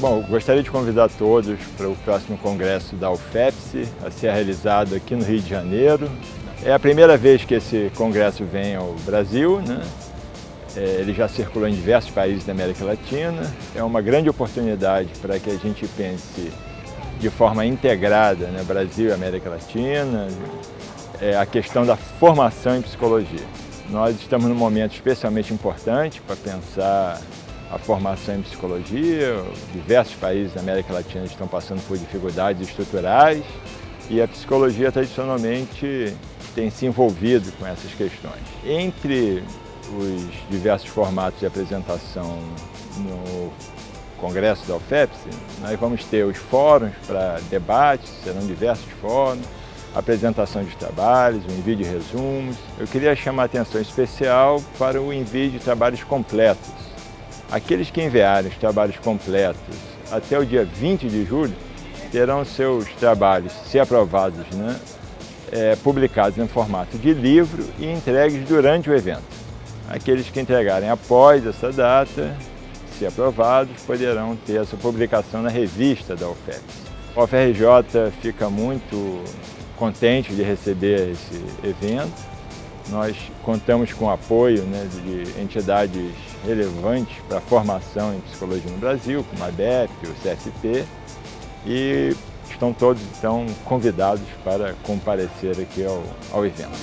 Bom, gostaria de convidar todos para o próximo congresso da UFEPS, a ser realizado aqui no Rio de Janeiro. É a primeira vez que esse congresso vem ao Brasil, né? É, ele já circulou em diversos países da América Latina. É uma grande oportunidade para que a gente pense de forma integrada, né? Brasil e América Latina, é a questão da formação em psicologia. Nós estamos num momento especialmente importante para pensar a formação em psicologia. Diversos países da América Latina estão passando por dificuldades estruturais e a psicologia tradicionalmente tem se envolvido com essas questões. Entre os diversos formatos de apresentação no Congresso da UFEPS, nós vamos ter os fóruns para debates, serão diversos fóruns, apresentação de trabalhos, o envio de resumos. Eu queria chamar a atenção especial para o envio de trabalhos completos. Aqueles que enviarem os trabalhos completos até o dia 20 de julho terão seus trabalhos, se aprovados, né, é, publicados em formato de livro e entregues durante o evento. Aqueles que entregarem após essa data, se aprovados, poderão ter essa publicação na revista da UFEPS. O UFRJ fica muito contente de receber esse evento. Nós contamos com o apoio né, de entidades relevantes para a formação em psicologia no Brasil, como a ABEP, o CFP, e estão todos então convidados para comparecer aqui ao, ao evento.